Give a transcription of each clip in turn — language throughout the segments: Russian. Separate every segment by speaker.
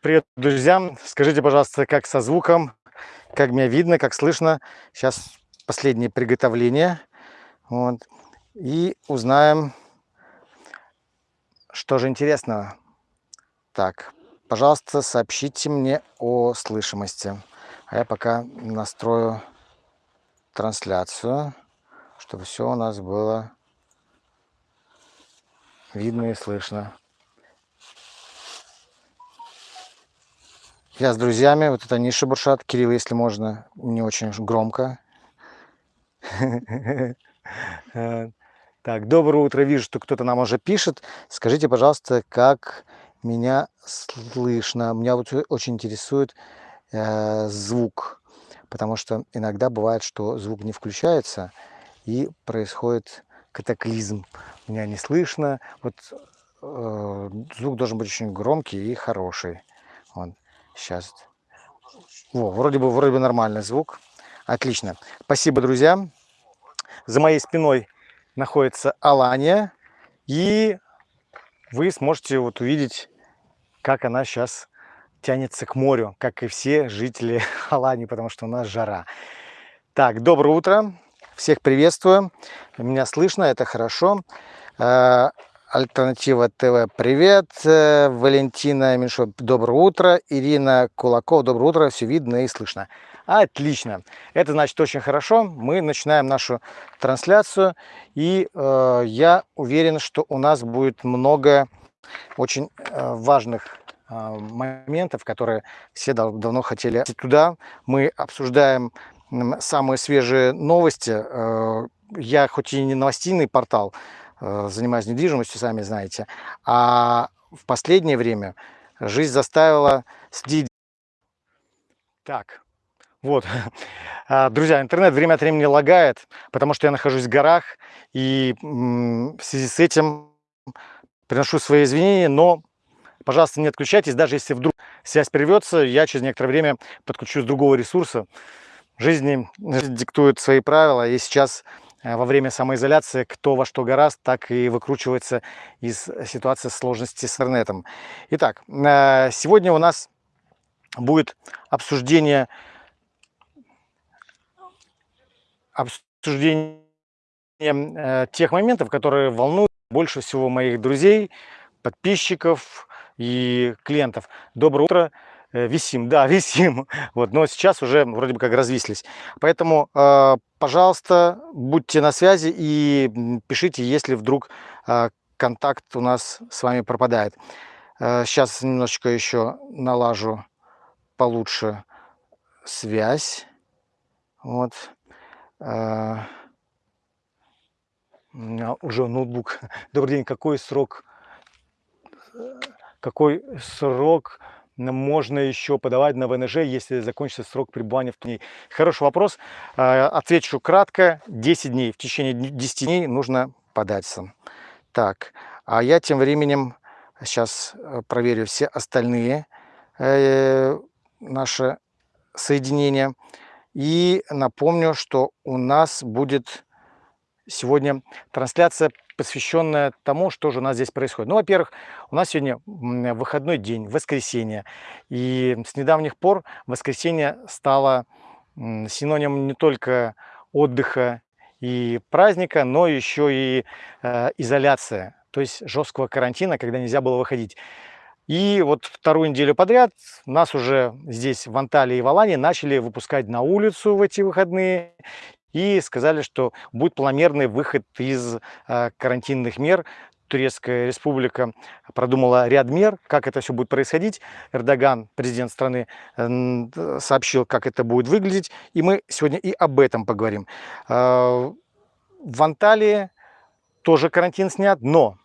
Speaker 1: Привет, друзья! Скажите, пожалуйста, как со звуком, как меня видно, как слышно. Сейчас последнее приготовление. Вот. И узнаем, что же интересного. Так, пожалуйста, сообщите мне о слышимости. А я пока настрою трансляцию, чтобы все у нас было видно и слышно. Я с друзьями, вот это они шебуршат. Кирилл, если можно, не очень громко. Так, доброе утро. Вижу, что кто-то нам уже пишет. Скажите, пожалуйста, как меня слышно? Меня вот очень интересует э, звук, потому что иногда бывает, что звук не включается и происходит катаклизм. Меня не слышно. Вот э, звук должен быть очень громкий и хороший. Вот. Сейчас. Во, вроде бы, вроде бы нормальный звук. Отлично. Спасибо, друзья. За моей спиной находится Алания. И вы сможете вот увидеть, как она сейчас тянется к морю, как и все жители Алании, потому что у нас жара. Так, доброе утро. Всех приветствую. Меня слышно, это хорошо. Э, Альтернатива ТВ, привет. Э, Валентина Меньшов, доброе утро. Ирина Кулаков, доброе утро. Все видно и слышно. Отлично. Это значит очень хорошо. Мы начинаем нашу трансляцию. И э, я уверен, что у нас будет много очень э, важных э, моментов, которые все дав давно хотели. Туда мы обсуждаем самые свежие новости. Э, я хоть и не новостейный портал, Э, занимаюсь недвижимостью, сами знаете. А в последнее время жизнь заставила следить. Так, вот. А, друзья, интернет время от времени лагает, потому что я нахожусь в горах, и в связи с этим приношу свои извинения, но, пожалуйста, не отключайтесь, даже если вдруг связь прервется, я через некоторое время подключусь с другого ресурса. Жизнь диктует свои правила, и сейчас Э, во время самоизоляции кто во что гораст, так и выкручивается из ситуации сложности с интернетом. Итак, э, сегодня у нас будет обсуждение, обсуждение э, тех моментов, которые волнуют больше всего моих друзей, подписчиков и клиентов. Доброе утро! Э, висим, да, висим. Вот, но сейчас уже вроде бы как развислись. Поэтому, э, пожалуйста, будьте на связи и пишите, если вдруг э, контакт у нас с вами пропадает. Сейчас немножечко еще налажу получше связь. Вот. У меня уже ноутбук. Добрый день. Какой срок? Какой срок можно еще подавать на ВНЖ, если закончится срок пребывания в ней? Хороший вопрос. А, отвечу кратко. 10 дней. В течение 10 дней нужно податься. Так, а я тем временем сейчас э, проверю все остальные э, наши соединения. И напомню, что у нас будет сегодня трансляция посвященная тому, что же у нас здесь происходит. Ну, во-первых, у нас сегодня выходной день, воскресенье. И с недавних пор воскресенье стало синонимом не только отдыха и праздника, но еще и э, изоляция, то есть жесткого карантина, когда нельзя было выходить. И вот вторую неделю подряд нас уже здесь, в Анталии и в Алании, начали выпускать на улицу в эти выходные и сказали, что будет планомерный выход из э, карантинных мер. Турецкая республика продумала ряд мер, как это все будет происходить. Эрдоган, президент страны, сообщил, как это будет выглядеть. И мы сегодня и об этом поговорим. Э, в Анталии тоже карантин снят, но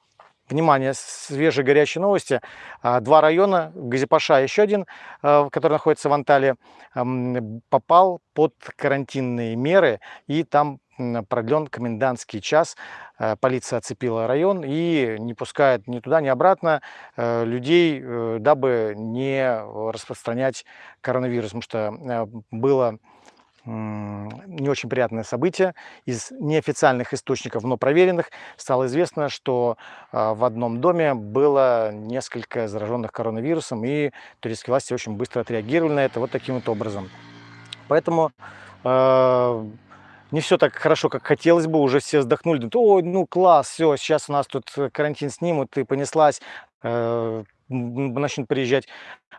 Speaker 1: Внимание, свежие горячие новости. А, два района, Газипаша еще один, а, который находится в Анталии, попал под карантинные меры, и там продлен комендантский час. А, полиция оцепила район и не пускает ни туда, ни обратно людей, э, дабы не распространять коронавирус, потому что было не очень приятное событие. Из неофициальных источников, но проверенных, стало известно, что а, в одном доме было несколько зараженных коронавирусом, и турецкие власти очень быстро отреагировали на это вот таким вот образом. Поэтому э, не все так хорошо, как хотелось бы, уже все вздохнули, думают, ой, ну класс, все, сейчас у нас тут карантин снимут, и понеслась, э, начнут приезжать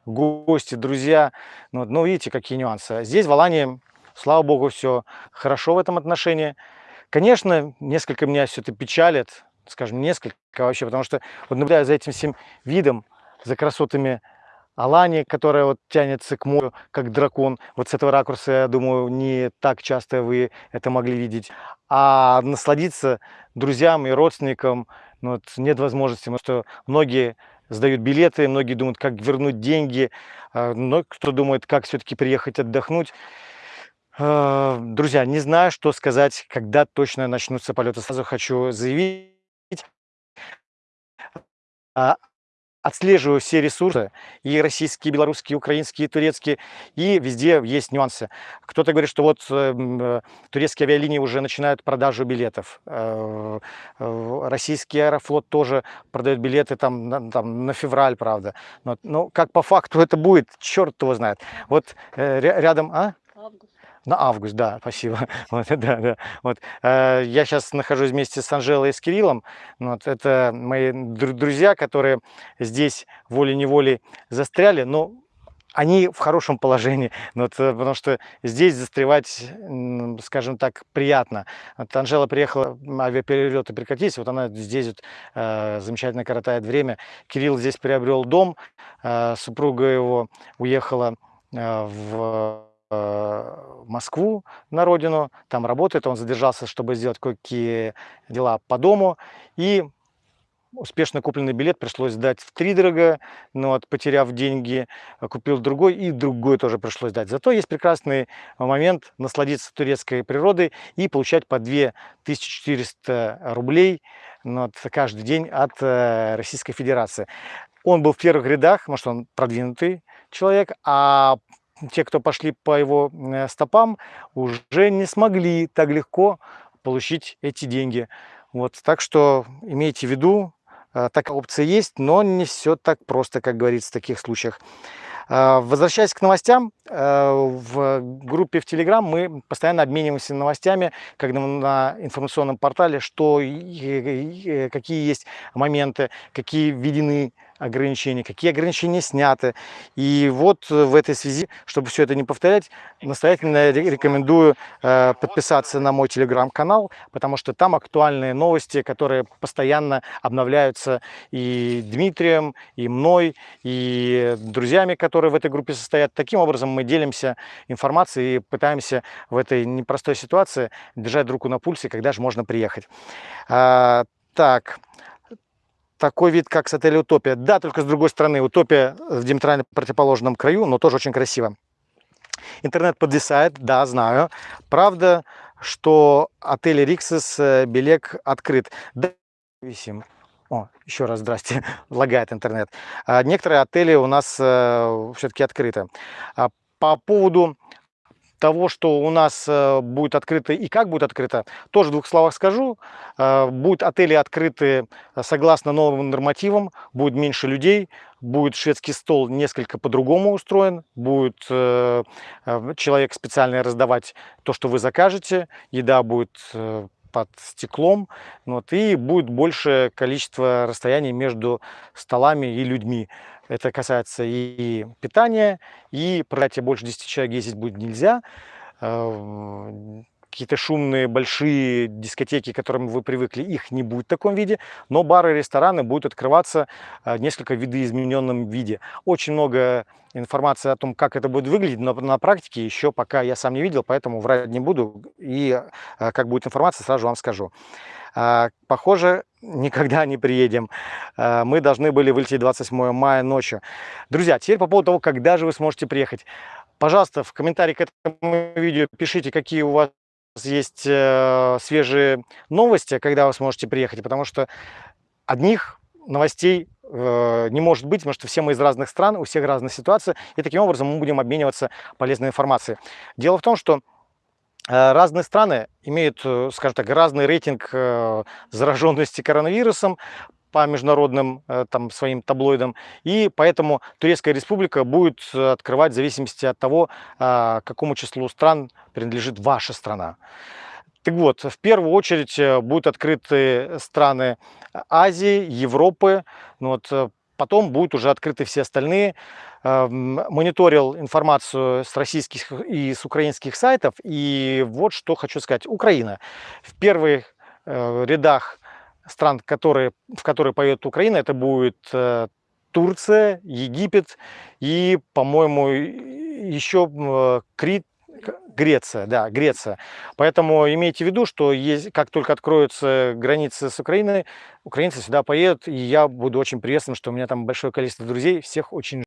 Speaker 1: гости, друзья. Ну, ну, видите, какие нюансы. Здесь в Алании Слава богу, все хорошо в этом отношении. Конечно, несколько меня все это печалит, скажем, несколько вообще, потому что вот наблюдая за этим всем видом, за красотами Алани, которая вот тянется к морю, как дракон. Вот с этого ракурса, я думаю, не так часто вы это могли видеть. А насладиться друзьям и родственникам ну, вот нет возможности, потому что многие сдают билеты, многие думают, как вернуть деньги, а, но кто думает, как все-таки приехать отдохнуть. Э, друзья, не знаю, что сказать, когда точно начнутся полеты. Сразу хочу заявить, а, отслеживаю все ресурсы, и российские, белорусские, украинские, и турецкие, и везде есть нюансы. Кто-то говорит, что вот э, турецкие авиалинии уже начинают продажу билетов. Э, российский аэрофлот тоже продает билеты там, там на февраль, правда. Но, но как по факту это будет, черт его знает. Вот рядом... А? Август. На август, да, спасибо. Вот, да, да. Вот. Э, я сейчас нахожусь вместе с Анжелой и с Кириллом. Вот, это мои друзья, которые здесь волей-неволей застряли, но они в хорошем положении, вот, э, потому что здесь застревать, скажем так, приятно. Вот Анжела приехала, авиаперелеты прекратились, вот она здесь вот, э, замечательно коротает время. Кирилл здесь приобрел дом, э, супруга его уехала э, в Москву на родину, там работает, он задержался, чтобы сделать кое-какие дела по дому, и успешно купленный билет пришлось сдать в три дорого, но вот, потеряв деньги, купил другой, и другой тоже пришлось сдать. Зато есть прекрасный момент насладиться турецкой природой и получать по 2400 рублей ну, вот, каждый день от э, Российской Федерации. Он был в первых рядах, что он продвинутый человек, а те, кто пошли по его э, стопам, уже не смогли так легко получить эти деньги. Вот, так что имейте в виду, э, такая опция есть, но не все так просто, как говорится в таких случаях. Э, возвращаясь к новостям, в группе в Telegram мы постоянно обмениваемся новостями, когда на информационном портале, что какие есть моменты, какие введены ограничения, какие ограничения сняты. И вот э, в этой связи, чтобы все это не повторять, настоятельно рекомендую э, подписаться на мой телеграм-канал, потому что там актуальные новости, которые постоянно обновляются и Дмитрием, и мной, и друзьями, которые в этой группе состоят. Таким образом мы делимся информацией и пытаемся в этой непростой ситуации держать руку на пульсе, когда же можно приехать. А, так, такой вид, как с отеля «Утопия». Да, только с другой стороны, «Утопия» в диаметрально противоположном краю, но тоже очень красиво. Интернет подвисает, да, знаю. Правда, что отель «Риксис» э, Белек открыт. Да, висим. О, еще раз здрасте, лагает интернет. А некоторые отели у нас э, все-таки открыты. А по поводу того, что у нас э, будет открыто и как будет открыто, тоже в двух словах скажу. Э, будут отели открыты э, согласно новым нормативам, будет меньше людей, будет шведский стол несколько по-другому устроен, будет человек специально раздавать то, что вы закажете, еда будет под стеклом, вот, и будет большее количество расстояний между столами и людьми. Это касается и питания, и проклятие больше 10 человек ездить будет нельзя. Какие-то шумные большие дискотеки, к которым вы привыкли, их не будет в таком виде, но бары и рестораны будут открываться э, несколько видоизмененном виде. Очень много информации о том, как это будет выглядеть, но на практике еще пока я сам не видел, поэтому врать не буду, и э, как будет информация, сразу вам скажу. Похоже, никогда не приедем. Э, мы должны были вылететь 28 мая ночью. Друзья, теперь по поводу того, когда же вы сможете приехать. Пожалуйста, в комментарии к этому видео пишите, какие у вас есть э, свежие новости, когда вы сможете приехать, потому что одних новостей э, не может быть, потому что все мы из разных стран, у всех разная ситуация, и таким образом мы будем обмениваться полезной информацией. Дело в том, что Э, разные страны имеют, э, скажем так, разный рейтинг э, зараженности коронавирусом по международным там, своим таблоидам. И поэтому Турецкая республика будет открывать в зависимости от того, какому числу стран принадлежит ваша страна. Так вот, в первую очередь будут открыты страны Азии, Европы. Ну, вот, потом будут уже открыты все остальные. Эм, мониторил информацию с российских и с украинских сайтов. И вот что хочу сказать. Украина в первых э, рядах стран, которые, в которые поет Украина, это будет э, Турция, Египет и, по-моему, еще Крит, Греция, да, Греция. Поэтому имейте в виду, что есть, как только откроются границы с Украиной, украинцы сюда поедут, и я буду очень приветствован, что у меня там большое количество друзей, всех очень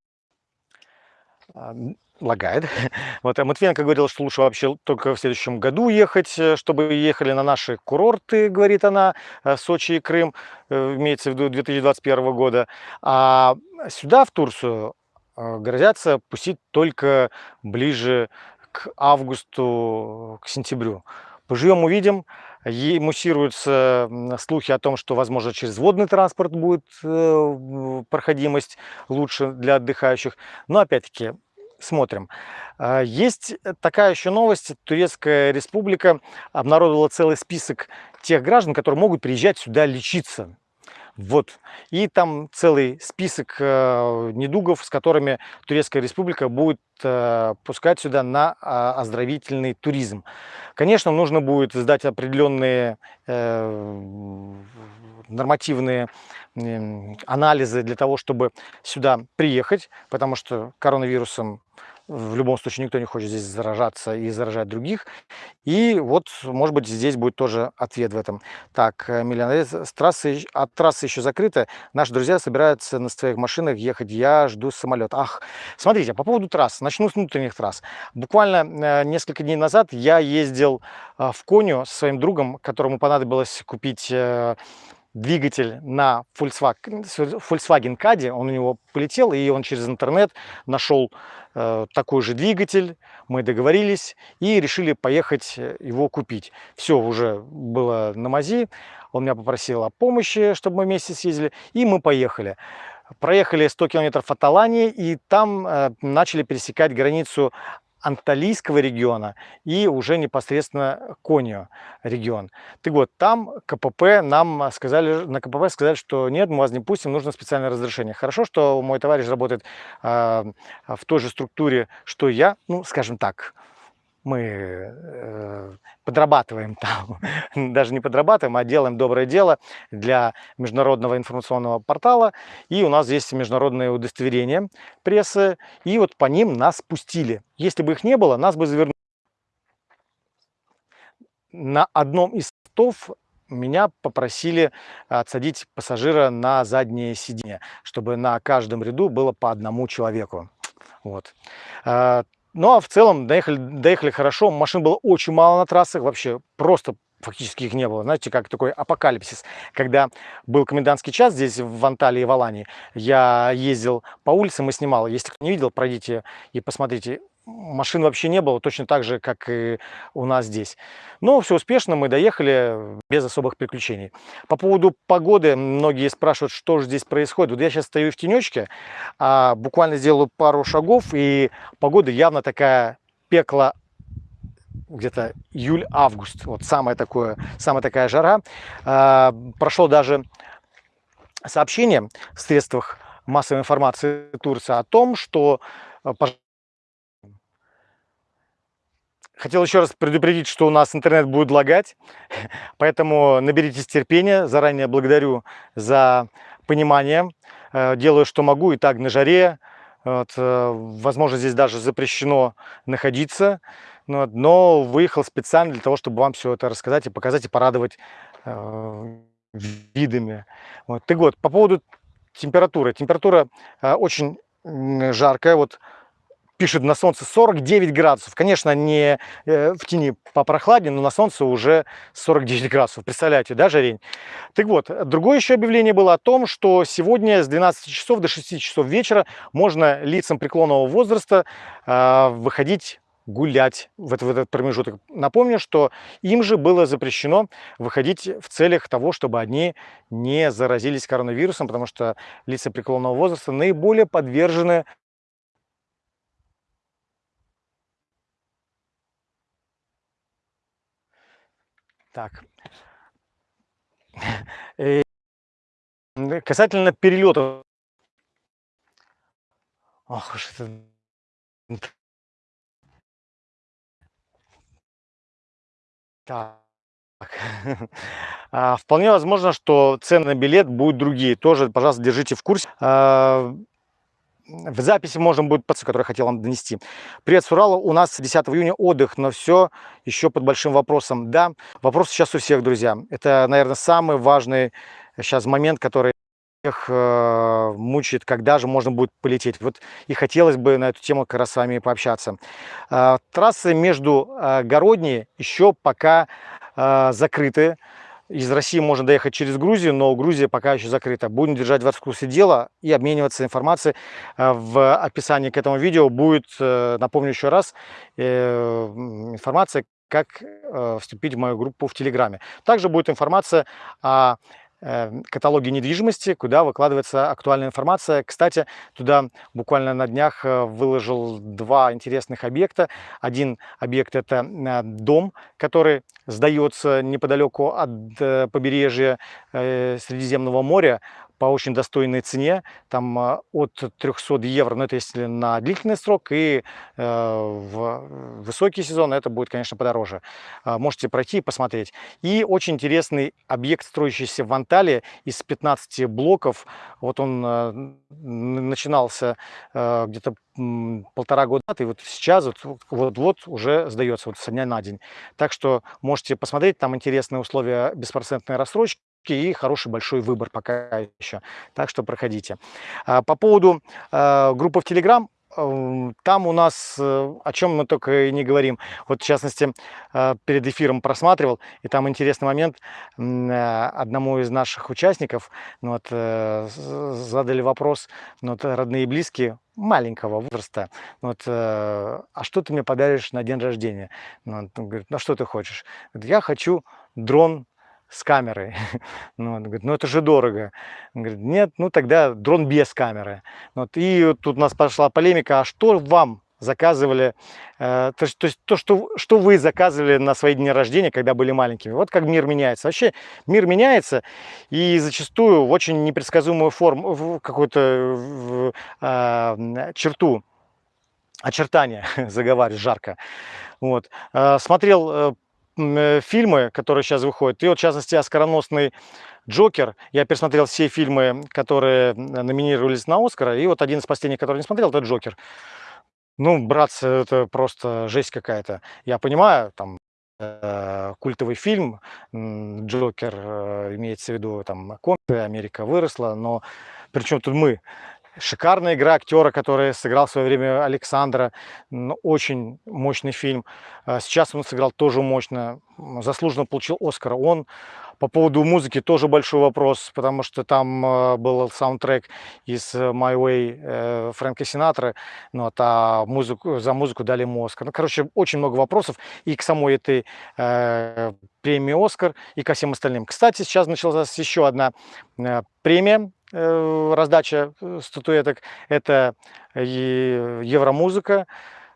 Speaker 1: а, лагает. Вот а Матвиенко говорил, что лучше вообще только в следующем году ехать, э, чтобы ехали на наши курорты, говорит она, э, Сочи и Крым, э, имеется в виду 2021 года. А сюда, в Турцию, грозятся пустить только ближе к августу, к сентябрю. Поживем, увидим. Ей муссируются слухи о том, что, возможно, через водный транспорт будет проходимость лучше для отдыхающих. Но, опять-таки, смотрим. А, есть такая еще новость. Турецкая республика обнародовала целый список тех граждан, которые могут приезжать сюда лечиться. Вот. И там целый список э, недугов, с которыми Турецкая республика будет э, пускать сюда на э, оздоровительный туризм. Конечно, нужно будет сдать определенные э, нормативные э, анализы для того, чтобы сюда приехать, потому что коронавирусом в любом случае никто не хочет здесь заражаться и заражать других. И вот, может быть, здесь будет тоже ответ в этом. Так, э, миллионер, с трассы, от трассы еще закрыта. Наши друзья собираются на своих машинах ехать. Я жду самолет. Ах, смотрите, по поводу трасс. Начну с внутренних трасс. Буквально э, несколько дней назад я ездил э, в Коню со своим другом, которому понадобилось купить двигатель на Volkswagen, Volkswagen Caddy, он у него полетел, и он через интернет нашел э, такой же двигатель, мы договорились и решили поехать э, его купить. Все уже было на мази, он меня попросил о помощи, чтобы мы вместе съездили, и мы поехали. Проехали 100 километров от Алании, и там э, начали пересекать границу Анталийского региона и уже непосредственно Конио регион. Так вот, там КПП нам сказали, на КПП сказали, что нет, мы вас не пустим, нужно специальное разрешение. Хорошо, что мой товарищ работает э, в той же структуре, что я, ну, скажем так, мы э, подрабатываем там, даже не подрабатываем, а делаем доброе дело для международного информационного портала. И у нас есть международные удостоверения прессы, и вот по ним нас пустили. Если бы их не было, нас бы завернули. На одном из стов меня попросили отсадить пассажира на заднее сиденье, чтобы на каждом ряду было по одному человеку. Вот. Ну, а в целом доехали, доехали хорошо. Машин было очень мало на трассах, вообще просто фактически их не было. Знаете, как такой апокалипсис. Когда был комендантский час здесь, в Анталии и в я ездил по улицам и снимал. Если кто не видел, пройдите и посмотрите машин вообще не было, точно так же, как и у нас здесь. Но все успешно, мы доехали без особых приключений. По поводу погоды, многие спрашивают, что же здесь происходит. Вот я сейчас стою в тенечке, а буквально сделаю пару шагов, и погода явно такая пекла где-то июль-август, вот самая, такое, самая такая жара. А, прошло даже сообщение в средствах массовой информации Турции о том, что а, Хотел еще раз предупредить, что у нас интернет будет лагать, поэтому наберитесь терпения. Заранее благодарю за понимание. Э, делаю, что могу, и так на жаре. Вот, э, возможно, здесь даже запрещено находиться, но выехал специально для того, чтобы вам все это рассказать и показать, и порадовать э, видами. Вот. Так вот, по поводу температуры. Температура очень жаркая. Вот пишет на солнце 49 градусов. Конечно, не э, в тени попрохладнее, но на солнце уже 49 градусов. Представляете, да, жарень? Так вот, другое еще объявление было о том, что сегодня с 12 часов до 6 часов вечера можно лицам преклонного возраста э, выходить гулять в этот, в этот промежуток. Напомню, что им же было запрещено выходить в целях того, чтобы они не заразились коронавирусом, потому что лица преклонного возраста наиболее подвержены Так. Э, касательно перелетов. Ох уж это Так. А, вполне возможно, что цены на билет будут другие. Тоже, пожалуйста, держите в курсе. В записи можно будет, который я хотел вам донести. Привет с Урала. У нас 10 июня отдых, но все еще под большим вопросом. Да, вопрос сейчас у всех, друзья. Это, наверное, самый важный сейчас момент, который всех э, мучает, когда же можно будет полететь. Вот и хотелось бы на эту тему как раз с вами пообщаться. Э, трассы между э, Городней еще пока э, закрыты. Из России можно доехать через Грузию, но Грузия пока еще закрыта. Будем держать вас в курсе дела и обмениваться информацией. Э, в описании к этому видео будет, э, напомню еще раз, э, информация, как вступить в мою группу в Телеграме. Также будет информация о Эм, каталоге недвижимости, куда выкладывается актуальная информация. Кстати, туда буквально на днях э, выложил два интересных объекта. Один объект – это э, дом, который сдается неподалеку от э, побережья Средиземного моря по очень достойной цене, там а, от 300 евро, но это если на длительный срок, и э, в высокий сезон это будет, конечно, подороже. А, можете пройти и посмотреть. И очень интересный объект, строящийся в Анталии из 15 блоков. Вот он э, начинался где-то полтора года, и вот сейчас вот-вот уже сдается вот со дня на день. Так что можете посмотреть, там интересные условия беспроцентной рассрочки, и хороший большой выбор пока еще. Так что проходите. А, по поводу а, группы в Telegram, эм, там у нас, э, о чем мы только и не говорим. Вот, в частности, а, перед эфиром просматривал, и там интересный момент. Одному из наших участников ну, вот, э, задали вопрос, ну, вот, родные и близкие, маленького возраста, ну вот, э, а что ты мне подаришь на день рождения? Ну, он говорит, ну что ты хочешь? Я хочу дрон с камерой. Ну, он говорит, ну это же дорого. Он говорит, нет, ну тогда дрон без камеры. Вот, и тут у нас пошла полемика, а что вам заказывали, э, то, то есть то, что, что вы заказывали на свои дни рождения, когда были маленькими. Вот как мир меняется. Вообще мир меняется и зачастую в очень непредсказуемую форму, какую-то э, черту, очертания, заговариваю жарко. Вот. Э, смотрел Э, фильмы, которые сейчас выходят, и вот в частности оскароносный Джокер. Я пересмотрел все фильмы, которые номинировались на Оскара, и вот один из последних, который не смотрел, это Джокер. Ну, братцы, это просто жесть какая-то. Я понимаю, там, э, культовый фильм, Джокер, э, имеется в виду, там, комиксы, Америка выросла, но причем тут мы? Шикарная игра актера, который сыграл в свое время Александра. Очень мощный фильм. А сейчас он сыграл тоже мощно. Заслуженно получил Оскар. Он по поводу музыки тоже большой вопрос, потому что там э, был саундтрек из My Way э, Фрэнка Синатра, ну, вот, а музыку, за музыку дали ему Оскар. Ну, короче, очень много вопросов и к самой этой э, премии Оскар, и ко всем остальным. Кстати, сейчас началась еще одна э, премия раздача э, статуэток, это Евромузыка.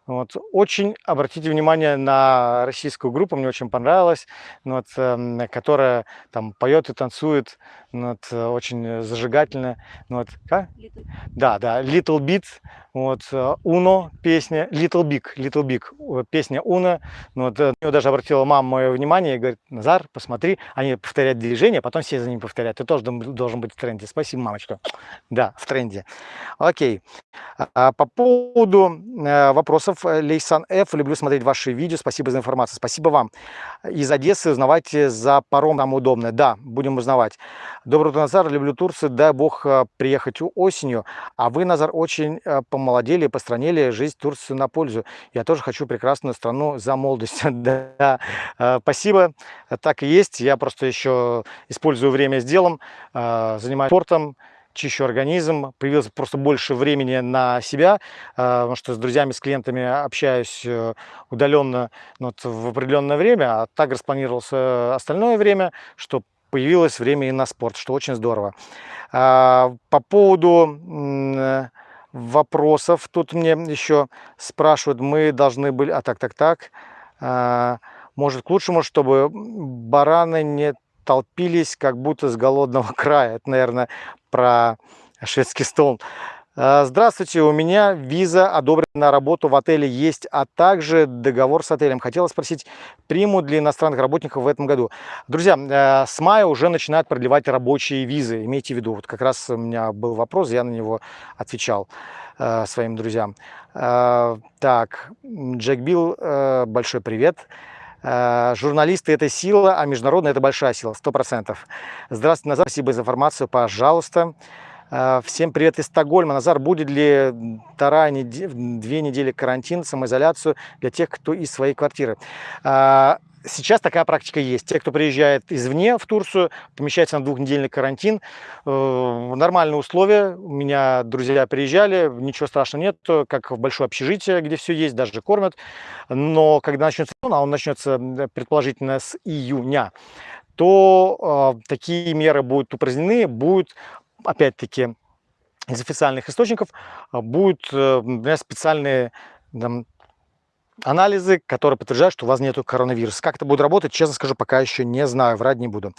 Speaker 1: Вот. Очень обратите внимание на российскую группу, мне очень понравилось, ну вот, э, которая там поет и танцует, ну вот, очень зажигательно. Ну вот, как? Да, да, Little Bit, вот, Uno песня, Little Big, Little Big, песня Uno. Вот, на нее даже обратила мама мое внимание и говорит, Назар, посмотри, они повторяют движение, потом все за ним повторяют. Ты тоже должен быть в тренде. Спасибо, мамочка. Да, в тренде. Окей. А по поводу э, вопросов, Лейсан Ф, люблю смотреть ваши видео, спасибо за информацию, спасибо вам. Из Одессы узнавайте за паром, там удобно, да, будем узнавать. Добрый утро, Назар, люблю Турцию, дай бог э, приехать осенью, а вы, Назар, очень э, помолодели, постранили жизнь Турции на пользу. Я тоже хочу прекрасную страну за молодость. да, спасибо, так и есть, я просто еще использую время с делом, занимаюсь спортом, чищу организм, появилось просто больше времени на себя, потому что с друзьями, с клиентами общаюсь удаленно ну, вот, в определенное время, а так распланировался остальное время, что появилось время и на спорт, что очень здорово. По поводу вопросов. Тут мне еще спрашивают, мы должны были... А, так, так, так. А, может, к лучшему, чтобы бараны не толпились, как будто с голодного края. Это, наверное, про шведский стол. А, здравствуйте, у меня виза одобрена на работу в отеле есть, а также договор с отелем. Хотела спросить, примут для иностранных работников в этом году? Друзья, э, с мая уже начинают продлевать рабочие визы, имейте в виду. Вот как раз у меня был вопрос, я на него отвечал э, своим друзьям. Так, Джек Билл, большой привет. Журналисты – это сила, а международная – это большая сила, сто процентов. Здравствуйте, Назар, спасибо за информацию, пожалуйста. Э, всем привет из Стокгольма. Назар, будет ли вторая неделя, две недели карантин, самоизоляцию для тех, кто из своей квартиры? Сейчас такая практика есть. Те, кто приезжает извне в Турцию, помещается на двухнедельный карантин. Э, нормальные условия. У меня друзья приезжали, ничего страшного нет, как в большое общежитие, где все есть, даже кормят. Но когда начнется а он начнется предположительно с июня, то э, такие меры будут упразднены, будет опять-таки, из официальных источников а, будут э, специальные там, анализы, которые подтверждают, что у вас нет коронавируса. Как это будет работать, честно скажу, пока еще не знаю, врать не буду.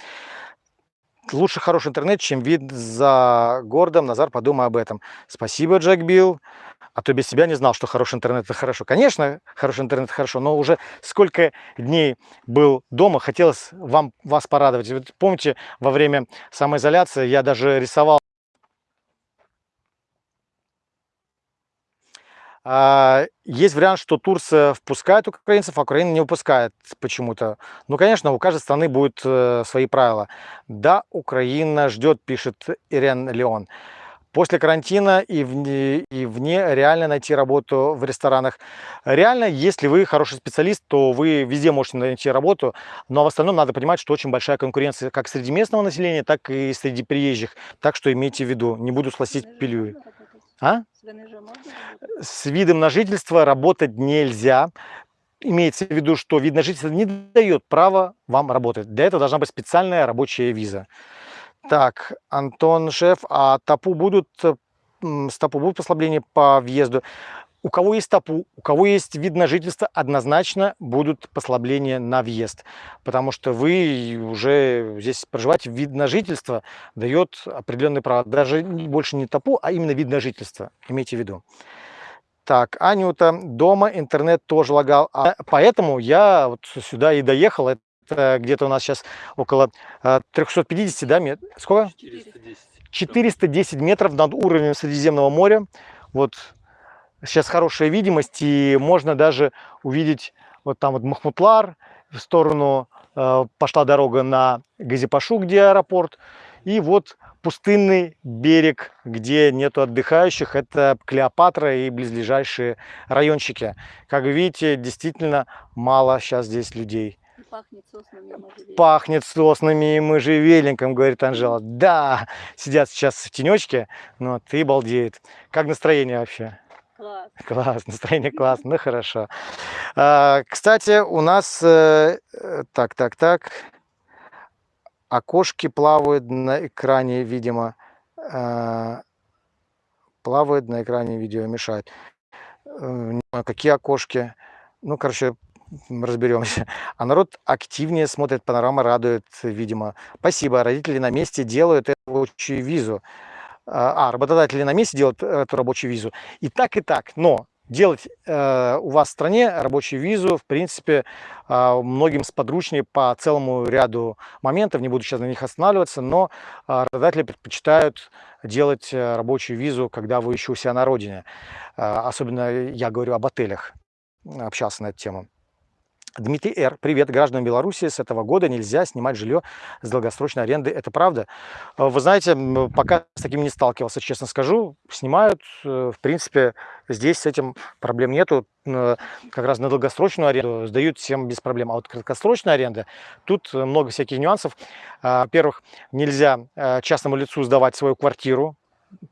Speaker 1: Лучше хороший интернет, чем вид за городом. Назар, подумай об этом. Спасибо, Джек Билл. А то без тебя не знал, что хороший интернет – это хорошо. Конечно, хороший интернет – хорошо, но уже сколько дней был дома, хотелось вам, вас порадовать. Вот помните, во время самоизоляции я даже рисовал есть вариант, что Турция впускает украинцев, а Украина не выпускает почему-то. Ну, конечно, у каждой страны будут э, свои правила. Да, Украина ждет, пишет Ирен Леон. После карантина и вне, и вне реально найти работу в ресторанах. Реально, если вы хороший специалист, то вы везде можете найти работу, но в остальном надо понимать, что очень большая конкуренция как среди местного населения, так и среди приезжих. Так что имейте в виду, не буду сластить пилюли. А? С видом на жительство работать нельзя. Имеется в виду, что вид на жительство не дает права вам работать. Для этого должна быть специальная рабочая виза. Так, Антон Шеф, а ТАПУ будут, с ТАПУ будут послабления по въезду? У кого есть ТАПУ, у кого есть вид на жительство, однозначно будут послабления на въезд, потому что вы уже здесь проживаете, вид на жительство дает определенные права, даже больше не ТАПУ, а именно вид на жительство, имейте в виду. Так, Анюта, дома интернет тоже лагал, а поэтому я вот сюда и доехал, это где-то у нас сейчас около 350, а, да, метров, сколько? 410. 410 метров над уровнем Средиземного моря, вот сейчас хорошая видимость, и можно даже увидеть вот там вот Махмутлар, в сторону э, пошла дорога на Газипашу, где аэропорт, и вот пустынный берег, где нету отдыхающих, это Клеопатра и близлежащие райончики. Как вы видите, действительно мало сейчас здесь людей. Пахнет соснами и можжевельником. Пахнет соснами и можжевельником, говорит Анжела. Да, сидят сейчас в тенечке, но ты балдеет. Как настроение вообще? Класс. Класс, настроение классно, ну хорошо. А, кстати, у нас, э, так, так, так, окошки плавают на экране, видимо, а, плавают на экране видео, мешают. Э, какие окошки? Ну, короче, разберемся. А народ активнее смотрит, панорама радует, видимо. Спасибо, родители на месте делают рабочую визу. А, а, работодатели на месте делают э, эту рабочую визу. И так, и так. Но делать э, у вас в стране рабочую визу, в принципе, э, многим сподручнее по целому ряду моментов. Не буду сейчас на них останавливаться, но э, работодатели предпочитают делать э, рабочую визу, когда вы еще у себя на родине. Э, особенно я говорю об отелях, общался на эту тему. Дмитрий Р. Привет, гражданам Беларуси. С этого года нельзя снимать жилье с долгосрочной аренды. Это правда? Э, вы знаете, пока с таким не сталкивался, честно скажу. Снимают, э, в принципе, здесь с этим проблем нету. Э, как раз на долгосрочную аренду сдают всем без проблем. А вот краткосрочная аренда, тут много всяких нюансов. Во-первых, нельзя частному лицу сдавать свою квартиру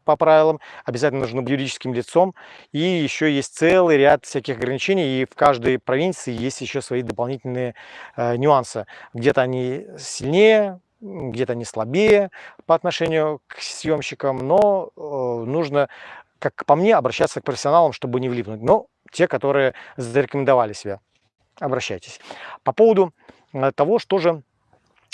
Speaker 1: по правилам, обязательно нужно быть юридическим лицом, и еще есть целый ряд всяких ограничений, и в каждой провинции есть еще свои дополнительные э, нюансы. Где-то они сильнее, где-то они слабее по отношению к съемщикам, но э, нужно, как по мне, обращаться к профессионалам, чтобы не влипнуть. Но те, которые зарекомендовали себя, обращайтесь. По поводу э, того, что же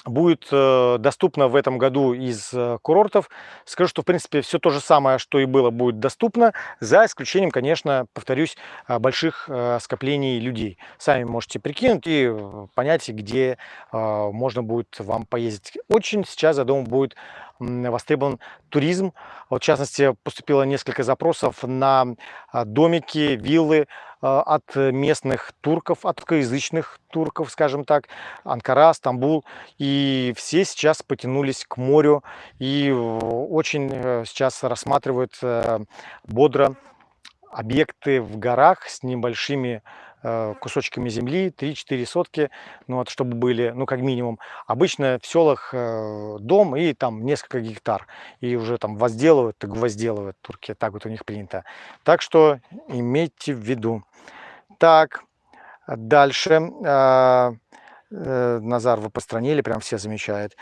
Speaker 1: будет э, доступно в этом году из э, курортов. Скажу, что в принципе все то же самое, что и было, будет доступно, за исключением, конечно, повторюсь, э, больших скоплений людей. Сами можете прикинуть и понять, где можно будет вам поездить. Очень сейчас, я думаю, будет востребован туризм. Вот, в частности, поступило несколько запросов на домики, виллы, а, от местных турков, от русскоязычных турков, скажем так, Анкара, Стамбул. И все сейчас потянулись к морю и очень э, сейчас рассматривают э, бодро объекты в горах с небольшими кусочками земли, 3-4 сотки, ну вот, чтобы были, ну как минимум. Обычно в селах э, дом и там несколько гектар, и уже там возделывают, так возделывают турки, так вот у них принято. Так что имейте в виду. Так, дальше. Э, Назар, вы постранили, прям все замечают.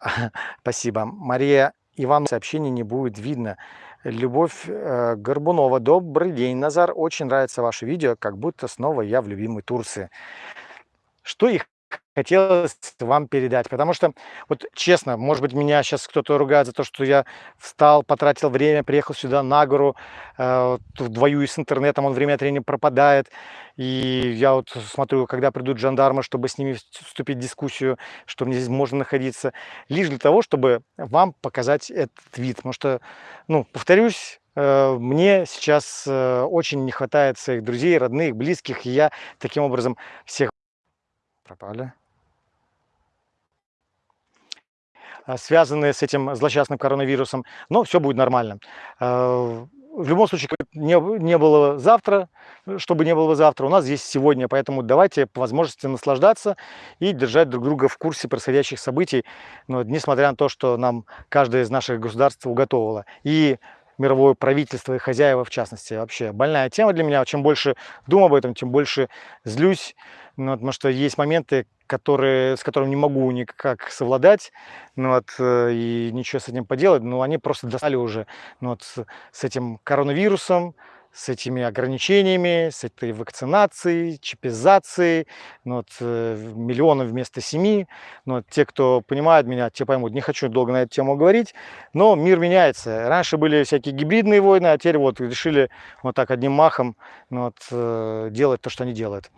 Speaker 1: Спасибо. Мария Иван, сообщение не будет видно. Любовь э, Горбунова. Добрый день, Назар. Очень нравится ваше видео, как будто снова я в любимой Турции. Что их хотелось вам передать. Потому что, вот честно, может быть, меня сейчас кто-то ругает за то, что я встал, потратил время, приехал сюда на гору, э, вдвою с интернетом, он время от времени пропадает. И я вот смотрю, когда придут жандармы, чтобы с ними вступить в дискуссию, что мне здесь можно находиться, лишь для того, чтобы вам показать этот вид. Потому что, ну, повторюсь, э, мне сейчас э, очень не хватает своих друзей, родных, близких, и я таким образом всех пропали. А, связанные с этим злосчастным коронавирусом, но все будет нормально. А, в любом случае, не, не было завтра, чтобы не было завтра, у нас здесь сегодня, поэтому давайте по возможности наслаждаться и держать друг друга в курсе происходящих событий, но, несмотря на то, что нам каждое из наших государств уготовило. И мировое правительство и хозяева в частности. Вообще больная тема для меня. Чем больше думаю об этом, тем больше злюсь. Ну, потому что есть моменты, которые, с которыми не могу никак совладать, ну, вот, э, и ничего с этим поделать, но они просто достали уже ну, вот, с этим коронавирусом, с этими ограничениями, с этой вакцинацией, чипизацией, ну, вот, э, миллионов вместо семи. Ну, вот, те, кто понимает меня, те поймут, не хочу долго на эту тему говорить, но мир меняется. Раньше были всякие гибридные войны, а теперь вот решили вот так одним махом ну, вот, э, делать то, что они делают.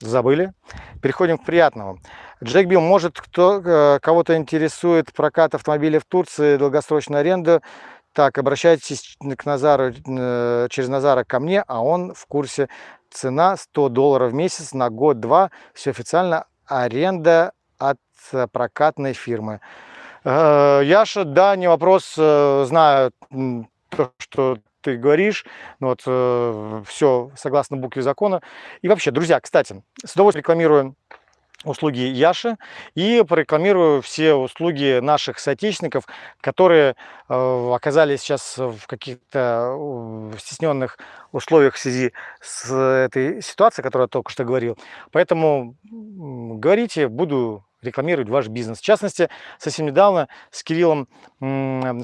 Speaker 1: Забыли? Переходим к приятному. Джек Билл, может, кто, э, кого-то интересует прокат автомобиля в Турции, долгосрочная аренда, так, обращайтесь к Назару, э, через Назара ко мне, а он в курсе. Цена 100 долларов в месяц на год-два. Все официально. Аренда от э, прокатной фирмы. Яша, да, не вопрос. Знаю то, что ты говоришь, вот, все согласно букве закона. И вообще, друзья, кстати, с удовольствием рекламирую услуги Яши и прорекламирую все услуги наших соотечественников, которые э, оказались сейчас в каких-то стесненных условиях в связи с этой ситуацией, которую я только что говорил. Поэтому говорите, буду рекламировать ваш бизнес. В частности, совсем недавно с Кириллом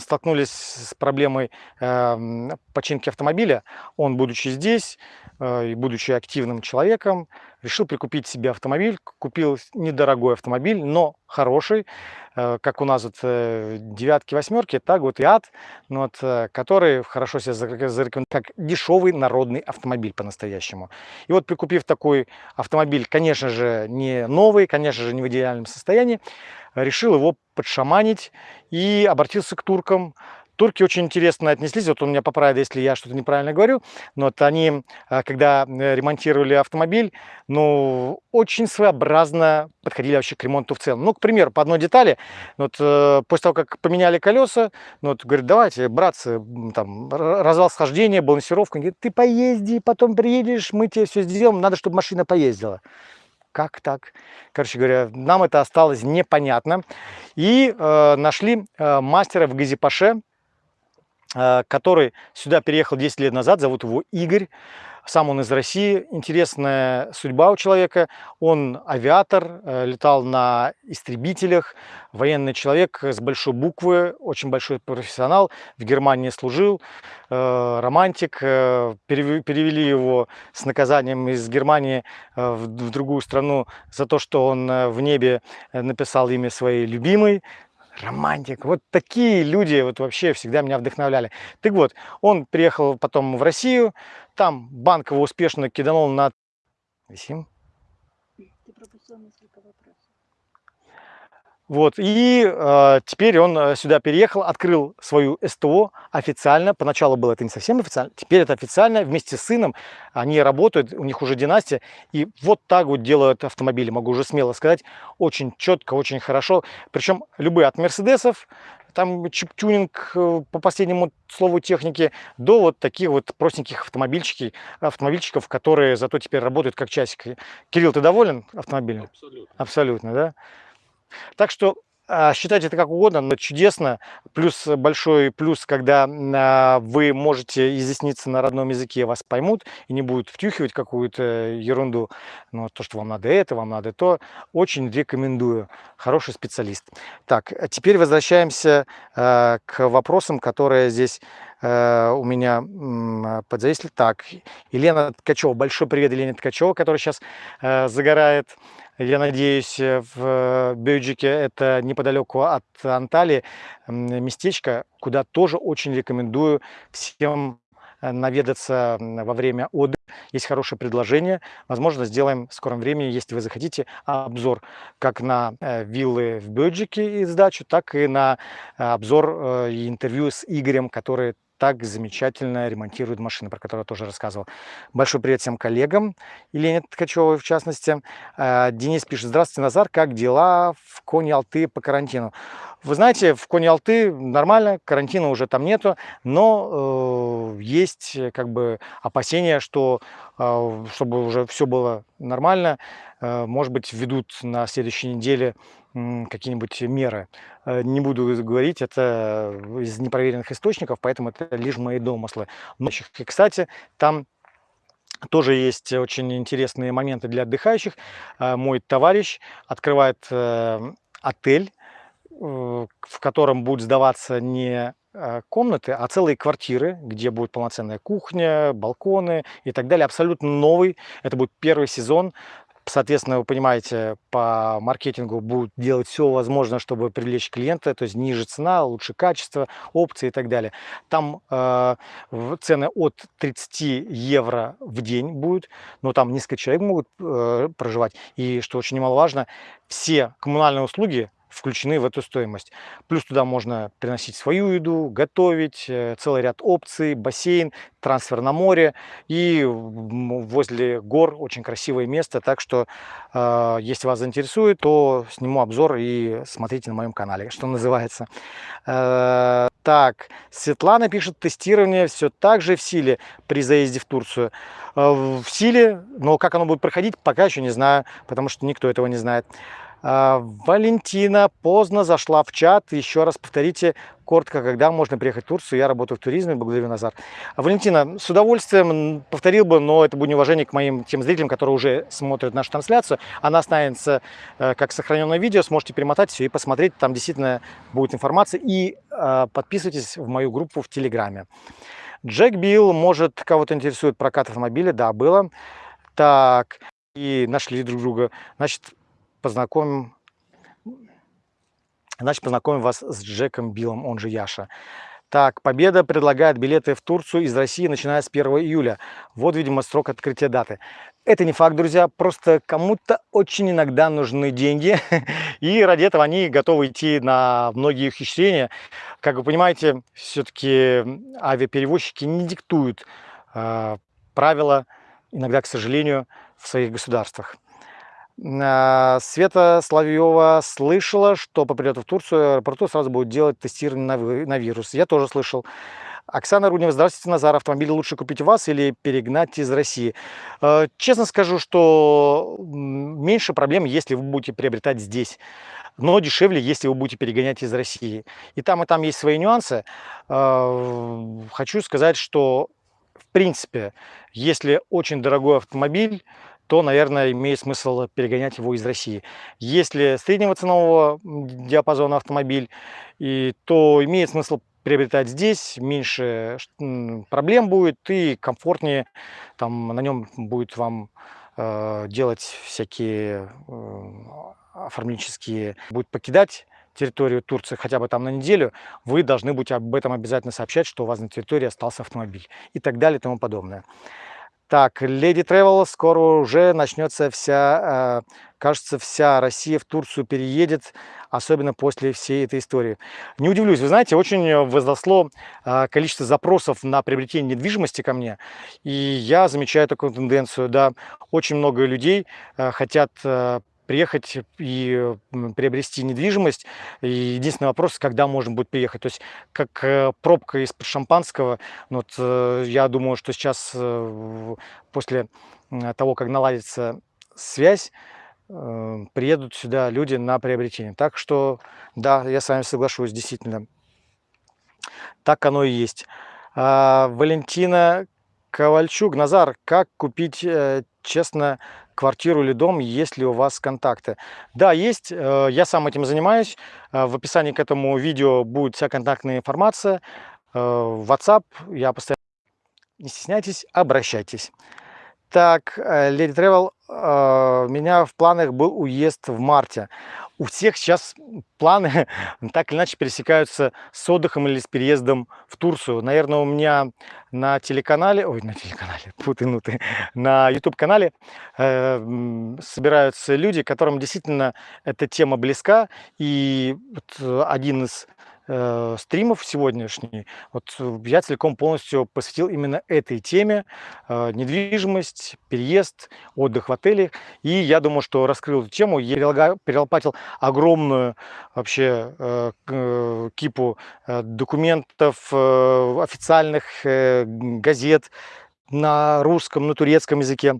Speaker 1: столкнулись с проблемой э, починки автомобиля. Он, будучи здесь э, и будучи активным человеком, решил прикупить себе автомобиль. Купил недорогой автомобиль, но хороший, как у нас вот девятки, восьмерки, так вот и ад, ну вот, который хорошо себя зарекомендовал как дешевый народный автомобиль по-настоящему. И вот прикупив такой автомобиль, конечно же, не новый, конечно же, не в идеальном состоянии, решил его подшаманить и обратился к туркам. Турки очень интересно отнеслись, вот он меня поправит, если я что-то неправильно говорю, но вот они, а, когда э, ремонтировали автомобиль, ну, очень своеобразно подходили вообще к ремонту в целом. Ну, к примеру, по одной детали, вот э, после того, как поменяли колеса, ну, вот, говорит, давайте, братцы, там, развал схождения, балансировка, говорит, ты поезди, потом приедешь, мы тебе все сделаем, надо, чтобы машина поездила как так? Короче говоря, нам это осталось непонятно. И э, нашли э, мастера в Газипаше, который сюда переехал 10 лет назад, зовут его Игорь. Сам он из России. Интересная судьба у человека. Он авиатор, э, летал на истребителях, военный человек с большой буквы, очень большой профессионал. В Германии служил, э, романтик. Э, перевели его с наказанием из Германии в другую страну за то, что он в небе написал имя своей любимой романтик. Вот такие люди вот вообще всегда меня вдохновляли. Так вот, он приехал потом в Россию, там банк его успешно киданул на... Висим? Ты пропустил несколько вопросов. Вот, и э, теперь он э, сюда переехал, открыл свою СТО официально. Поначалу было это не совсем официально, теперь это официально. Вместе с сыном они работают, у них уже династия. И вот так вот делают автомобили, могу уже смело сказать. Очень четко, очень хорошо. Причем любые от Мерседесов, там чип-тюнинг э, по последнему слову техники, до вот таких вот простеньких автомобильчиков, автомобильчиков, которые зато теперь работают как часики. Кирилл, ты доволен автомобилем? Абсолютно. Абсолютно, да? Так что а, считайте это как угодно, но чудесно. Плюс большой плюс, когда а, вы можете изъясниться на родном языке, вас поймут и не будут втюхивать какую-то ерунду. Но то, что вам надо это, вам надо то, очень рекомендую. Хороший специалист. Так, а теперь возвращаемся к вопросам, которые здесь у меня подзависли. Так, Елена Ткачева, большой привет Елене Ткачева, которая сейчас загорает. Я надеюсь, э, в Бюджике это неподалеку от Анталии местечко, куда тоже очень рекомендую всем э, наведаться во время отдыха. Есть хорошее предложение. Возможно, сделаем в скором времени, если вы захотите, обзор как на э, виллы в Бюджике и сдачу, так и на обзор и интервью с Игорем, который так замечательно ремонтирует машины, про которые я тоже рассказывал. Большой привет всем коллегам, Елене Ткачевой в частности. А, Денис пишет, здравствуйте, Назар, как дела в Коне-Алты по карантину? Вы знаете, в Коне-Алты нормально, карантина уже там нету, но э, есть как бы опасения, что э, чтобы уже все было нормально, э, может быть, введут на следующей неделе какие-нибудь меры. Э, не буду говорить, это из непроверенных источников, поэтому это лишь мои домыслы. Но, и, кстати, там тоже есть очень интересные моменты для отдыхающих. Э, мой товарищ открывает э, отель, в котором будет сдаваться не комнаты, а целые квартиры, где будет полноценная кухня, балконы и так далее. Абсолютно новый. Это будет первый сезон. Соответственно, вы понимаете, по маркетингу будут делать все возможное, чтобы привлечь клиента, то есть ниже цена, лучше качество, опции и так далее. Там э, цены от 30 евро в день будут, но там несколько человек могут э, проживать. И что очень немаловажно, все коммунальные услуги включены в эту стоимость. Плюс туда можно приносить свою еду, готовить, э, целый ряд опций, бассейн, трансфер на море и возле гор очень красивое место. Так что, э, если вас заинтересует, то сниму обзор и смотрите на моем канале, что называется. Э, так, Светлана пишет, тестирование все так же в силе при заезде в Турцию. В силе, но как оно будет проходить, пока еще не знаю, потому что никто этого не знает. А, Валентина поздно зашла в чат. Еще раз повторите коротко, когда можно приехать в Турцию. Я работаю в туризме, благодарю Назар. Валентина, с удовольствием повторил бы, но это будет неуважение к моим тем зрителям, которые уже смотрят нашу трансляцию. Она останется э, как сохраненное видео, сможете перемотать все и посмотреть. Там действительно будет информация. И э, подписывайтесь в мою группу в Телеграме. Джек Билл, может, кого-то интересует прокат автомобиля? Да, было. Так, и нашли друг друга. Значит, познакомим, значит, познакомим вас с Джеком Биллом, он же Яша. Так, Победа предлагает билеты в Турцию из России, начиная с 1 июля. Вот, видимо, срок открытия даты. Это не факт, друзья, просто кому-то очень иногда нужны деньги, и ради этого они готовы идти на многие ухищрения. Как вы понимаете, все-таки авиаперевозчики не диктуют э, правила, иногда, к сожалению, в своих государствах. А, Света Славьева слышала, что по прилету в Турцию аэропорту сразу будут делать тестирование на, вирус. Я тоже слышал. Оксана Руднева, здравствуйте, Назар. Автомобиль лучше купить у вас или перегнать из России? Э, честно скажу, что меньше проблем, если вы будете приобретать здесь. Но дешевле, если вы будете перегонять из России. И там, и там есть свои нюансы. Э, хочу сказать, что в принципе, если очень дорогой автомобиль, то, наверное, имеет смысл перегонять его из России. Если среднего ценового диапазона автомобиль, и, то имеет смысл приобретать здесь, меньше проблем будет и комфортнее, там на нем будет вам э, делать всякие э, оформленческие, будет покидать территорию Турции хотя бы там на неделю, вы должны будете об этом обязательно сообщать, что у вас на территории остался автомобиль и так далее и тому подобное. Так, Lady Travel, скоро уже начнется вся, э, кажется, вся Россия в Турцию переедет, особенно после всей этой истории. Не удивлюсь, вы знаете, очень возросло э, количество запросов на приобретение недвижимости ко мне, и я замечаю такую тенденцию, да, очень много людей э, хотят приехать и приобрести недвижимость. И единственный вопрос, когда можно будет приехать. То есть как э, пробка из шампанского. Ну вот, э, я думаю, что сейчас э, после того, как наладится связь, приедут сюда люди на приобретение. Так что, да, я с вами соглашусь, действительно. Так оно и есть. А, Валентина Ковальчук, Назар, как купить честно квартиру или дом, есть ли у вас контакты. Да, есть, э, я сам этим занимаюсь. Э, в описании к этому видео будет вся контактная информация. Э, WhatsApp, я постоянно... Не стесняйтесь, обращайтесь. Так, Lady Travel, у меня в планах был уезд в марте у всех сейчас планы так или иначе пересекаются с отдыхом или с переездом в Турцию. Наверное, у меня на телеканале, ой, на телеканале, путануты, на YouTube-канале э, собираются люди, которым действительно эта тема близка. И вот один из э, стримов сегодняшний, вот э, я целиком полностью посвятил именно этой теме. Э, недвижимость, переезд, отдых в отеле. И я думаю, что раскрыл эту тему, я перелопатил огромную вообще э, э, кипу э, документов, э, официальных э, газет на русском, на турецком языке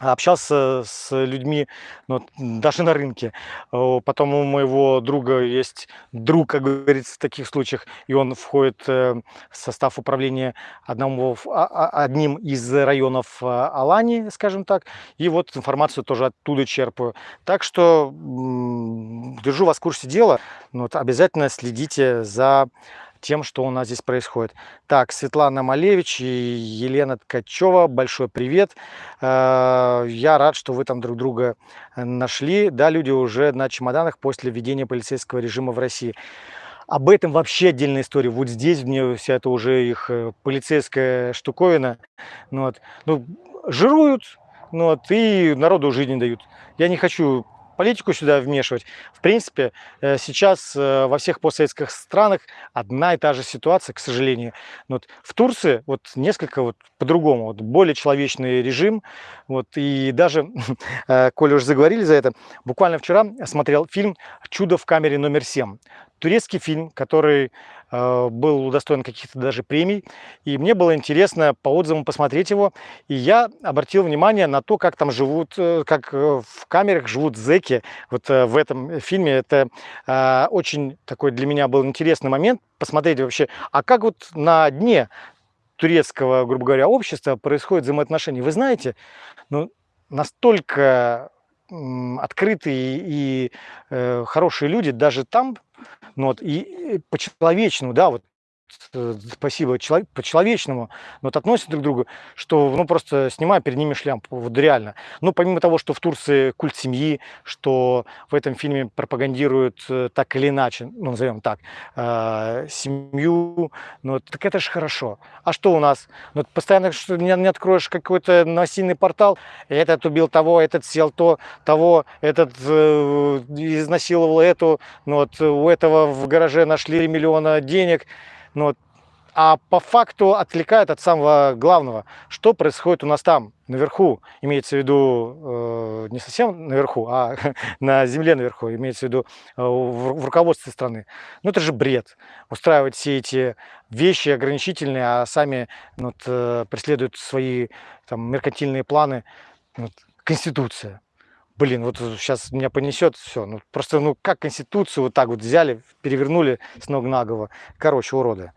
Speaker 1: общался с людьми, ну, даже на рынке. Потом у моего друга есть друг, как говорится, в таких случаях, и он входит э, в состав управления одного, а, а, одним из районов э, Алании, скажем так, и вот информацию тоже оттуда черпаю. Так что держу вас в курсе дела, вот обязательно следите за тем, что у нас здесь происходит. Так, Светлана Малевич и Елена Ткачева, большой привет. Э, я рад, что вы там друг друга э, нашли. Да, люди уже на чемоданах после введения полицейского режима в России. Об этом вообще отдельная история. Вот здесь мне вся это уже их э, полицейская штуковина. Ну, вот. ну, жируют, ну, вот, и народу жизни дают. Я не хочу политику сюда вмешивать. В принципе, э, сейчас э, во всех постсоветских странах одна и та же ситуация, к сожалению. Вот в Турции вот несколько вот по-другому, вот более человечный режим. Вот, и даже, э, коли уже заговорили за это, буквально вчера смотрел фильм «Чудо в камере номер 7». Турецкий фильм, который был удостоен каких-то даже премий. И мне было интересно по отзывам посмотреть его. И я обратил внимание на то, как там живут, э, как э, в камерах живут зеки. Вот в этом фильме это очень такой для меня был интересный момент. Посмотреть вообще, а как вот на дне турецкого, грубо говоря, общества происходит взаимоотношения. Вы знаете, ну, настолько открытые и э, хорошие люди даже там, ну вот, и по-человечному, да, вот спасибо, по-человечному, но вот относятся друг к другу, что ну просто снимаю перед ними шляпу, вот реально. Ну, помимо того, что в Турции культ семьи, что в этом фильме пропагандируют э, так или иначе, ну, назовем так, э, семью, ну, так это же хорошо. А что у нас? Ну, постоянно что не, не откроешь какой-то новостный портал, этот убил того, этот съел то, того, этот э, изнасиловал эту, ну, вот у этого в гараже нашли миллиона денег, ну, а по факту отвлекает от самого главного, что происходит у нас там, наверху, имеется в виду э, не совсем наверху, а на земле наверху, имеется в виду э, в, в руководстве страны. Ну это же бред, устраивать все эти вещи ограничительные, а сами ну, вот, э, преследуют свои там, меркантильные планы. Вот, Конституция. Блин, вот сейчас меня понесет все. Ну, просто, ну, как Конституцию вот так вот взяли, перевернули с ног на голову. Короче, уроды.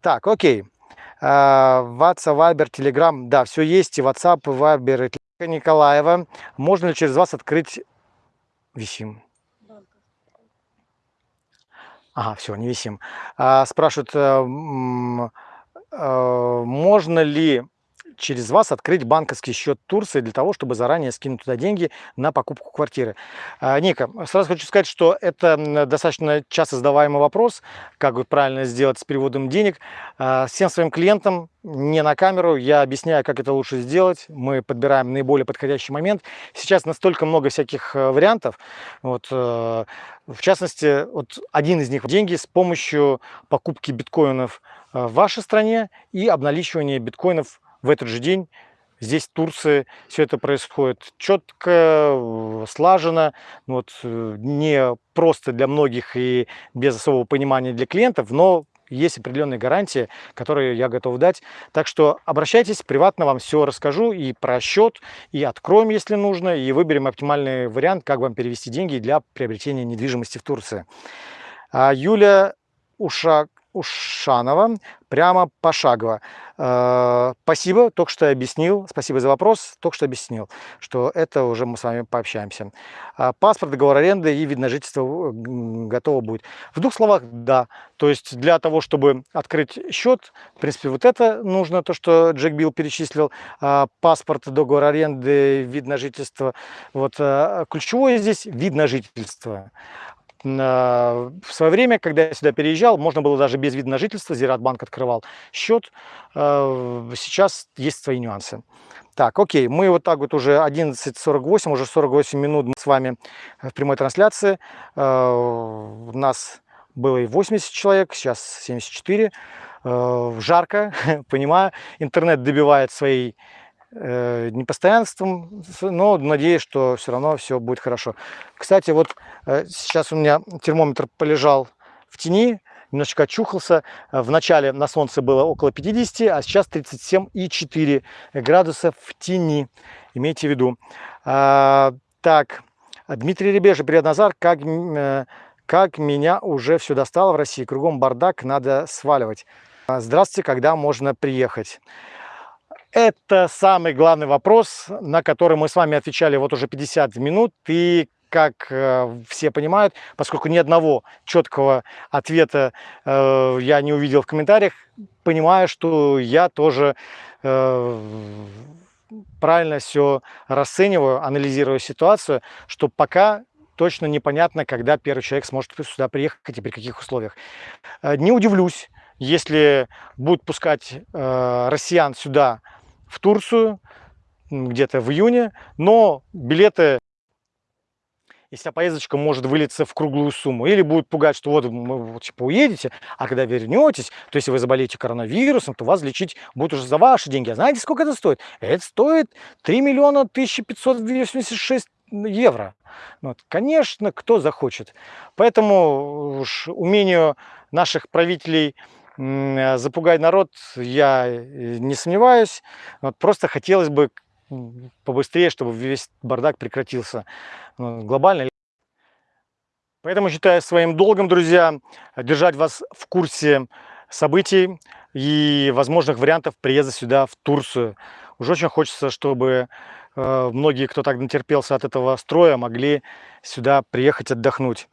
Speaker 1: Так, окей. WhatsApp, Viber, Telegram. Да, все есть. И WhatsApp, и Viber, и Николаева. Можно ли через вас открыть висим? Ага, все, не висим. А, спрашивают, а, а, можно ли через вас открыть банковский счет Турции для того, чтобы заранее скинуть туда деньги на покупку квартиры. А, Ника, сразу хочу сказать, что это достаточно часто задаваемый вопрос, как правильно сделать с переводом денег. А, всем своим клиентам не на камеру, я объясняю, как это лучше сделать. Мы подбираем наиболее подходящий момент. Сейчас настолько много всяких э, вариантов. Вот, э, в частности, вот один из них – деньги с помощью покупки биткоинов э, в вашей стране и обналичивания биткоинов в этот же день здесь, в Турции, все это происходит четко, слаженно, ну вот, э, не просто для многих и без особого понимания для клиентов, но есть определенные гарантии, которые я готов дать. Так что обращайтесь, приватно вам все расскажу и про счет, и откроем, если нужно, и выберем оптимальный вариант, как вам перевести деньги для приобретения недвижимости в Турции. А Юля Ушак Ушанова, прямо пошагово. Э, спасибо, только что объяснил, спасибо за вопрос, только что объяснил, что это уже мы с вами пообщаемся. А паспорт, договор аренды и вид на жительство готово будет. В двух словах, да. То есть для того, чтобы открыть счет, в принципе, вот это нужно, то, что Джек Билл перечислил, а паспорт, договор аренды, вид на жительство. Вот э, ключевое здесь вид на жительство. В свое время, когда я сюда переезжал, можно было даже без вида на жительство, Зиратбанк открывал счет. Э, сейчас есть свои нюансы. Так, окей, мы вот так вот уже 11.48, уже 48 минут мы с вами в прямой трансляции. Э, у нас было и 80 человек, сейчас 74. Э, жарко, понимаю, интернет добивает своей э, непостоянством, но надеюсь, что все равно все будет хорошо. Кстати, вот э, сейчас у меня термометр полежал в тени, немножечко очухался. В начале на солнце было около 50, а сейчас 37,4 градуса в тени. Имейте в виду. А, так, Дмитрий Ребежа, привет, Назар. Как, э, как меня уже все достало в России? Кругом бардак, надо сваливать. Здравствуйте, когда можно приехать? Это самый главный вопрос, на который мы с вами отвечали вот уже 50 минут. И как э, все понимают, поскольку ни одного четкого ответа э, я не увидел в комментариях, понимаю, что я тоже э, правильно все расцениваю, анализирую ситуацию, что пока точно непонятно, когда первый человек сможет сюда приехать и при каких условиях. Э, не удивлюсь, если будут пускать э, россиян сюда в Турцию где-то в июне, но билеты, и вся поездочка может вылиться в круглую сумму. Или будет пугать, что вот вы типа, уедете, а когда вернетесь, то если вы заболеете коронавирусом, то вас лечить будут уже за ваши деньги. А знаете, сколько это стоит? Это стоит 3 миллиона 1586 евро. Ну вот, конечно, кто захочет. Поэтому уж умению наших правителей запугать народ я э, не сомневаюсь. Вот просто хотелось бы побыстрее, чтобы весь бардак прекратился глобально. Поэтому считаю своим долгом, друзья, держать вас в курсе событий и возможных вариантов приезда сюда, в Турцию. Уже очень хочется, чтобы э, многие, кто так натерпелся от этого строя, могли сюда приехать отдохнуть.